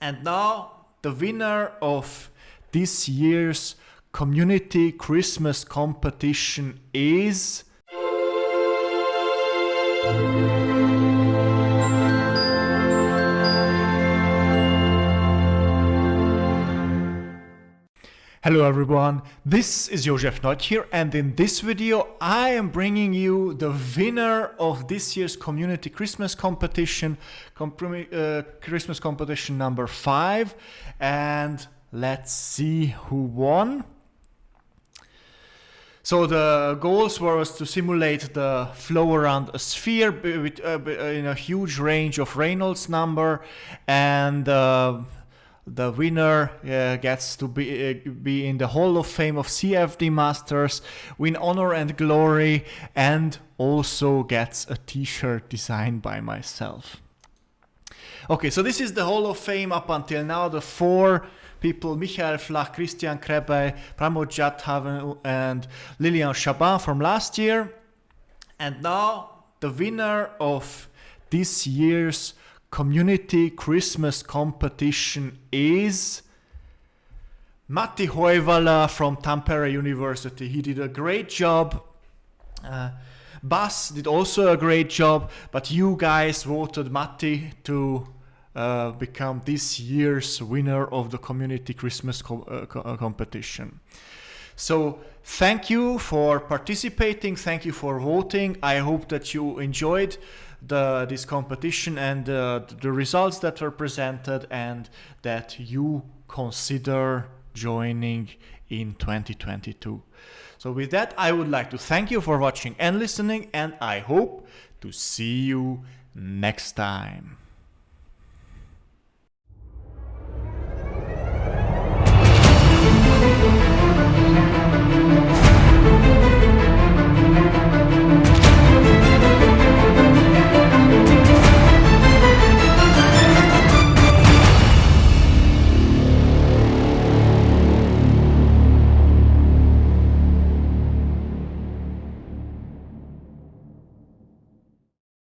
And now the winner of this year's community Christmas competition is Hello everyone, this is Josef Nagy here and in this video I am bringing you the winner of this year's community Christmas competition, uh, Christmas competition number 5 and let's see who won. So the goals were to simulate the flow around a sphere uh, in a huge range of Reynolds number and uh, the winner uh, gets to be, uh, be in the Hall of Fame of CFD Masters, win honor and glory, and also gets a t-shirt designed by myself. Okay, so this is the Hall of Fame up until now, the four people, Michael Flach, Christian Krebe, Pramod Jadhavan, and Lilian Chaban from last year. And now the winner of this year's community Christmas competition is Matti Hoivala from Tampere University. He did a great job. Uh, Bas did also a great job, but you guys voted Matti to uh, become this year's winner of the community Christmas co uh, co uh, competition. So thank you for participating. Thank you for voting. I hope that you enjoyed the this competition and uh, the results that were presented and that you consider joining in 2022. So with that, I would like to thank you for watching and listening and I hope to see you next time.